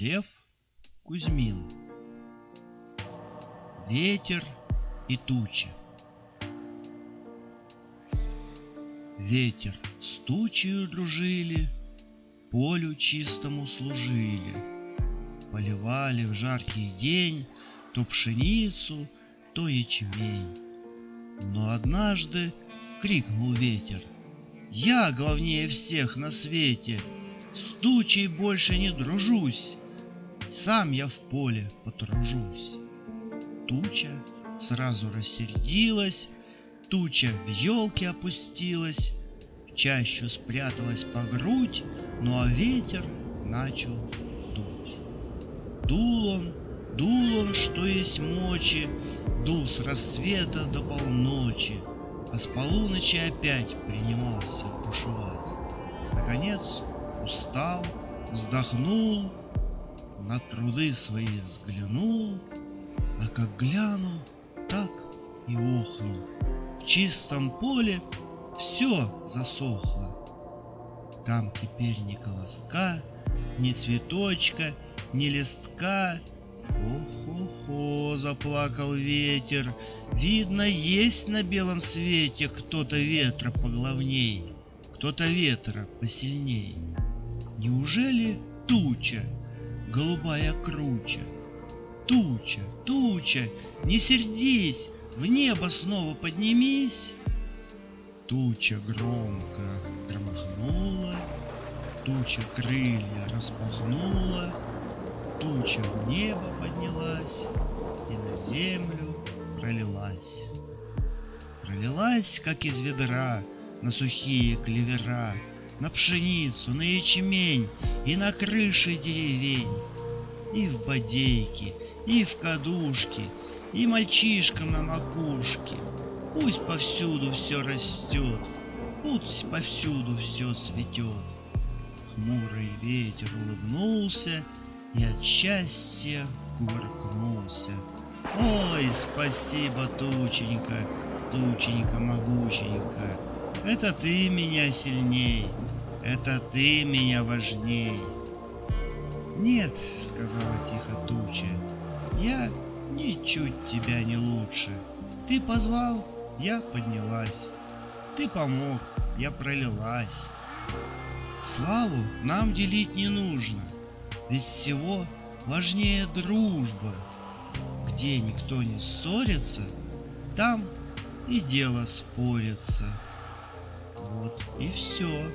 Лев Кузьмин. Ветер и туча Ветер с тучею дружили, Полю чистому служили, Поливали в жаркий день То пшеницу, то ячмень. Но однажды крикнул ветер, «Я главнее всех на свете, С тучей больше не дружусь, Сам я в поле потружусь». Туча сразу рассердилась, Туча в елке опустилась, В чащу спряталась по грудь, Ну а ветер начал дуть. Дул он, дул он, что есть мочи, Дул с рассвета до полночи, А с полуночи опять принимался бушевать. Наконец устал, вздохнул, На труды свои взглянул, А как гляну, так и охнул. В чистом поле все засохло. Там теперь ни колоска, ни цветочка, ни листка, Ох-охо, заплакал ветер. Видно, есть на белом свете кто-то ветра поглавней, кто-то ветра посильней. Неужели туча, голубая круча? Туча, туча, не сердись, в небо снова поднимись. Туча громко громыхнула, Туча крылья распахнула, Туча в небо поднялась и на землю пролилась. Пролилась, как из ведра, на сухие клевера, На пшеницу, на ячмень и на крыши деревень, И в бодейки, и в кадушки, и мальчишкам на макушке. Пусть повсюду все растет, пусть повсюду все цветет. Хмурый ветер улыбнулся и от счастья кувыркнулся. Ой, спасибо, тученька, тученька могученька, Это ты меня сильней, это ты меня важней. Нет, сказала тихо туча, я ничуть тебя не лучше. Ты позвал, я поднялась. Ты помог, я пролилась. Славу нам делить не нужно, ведь всего важнее дружба. Где никто не ссорится, там и дело спорится. Вот и все.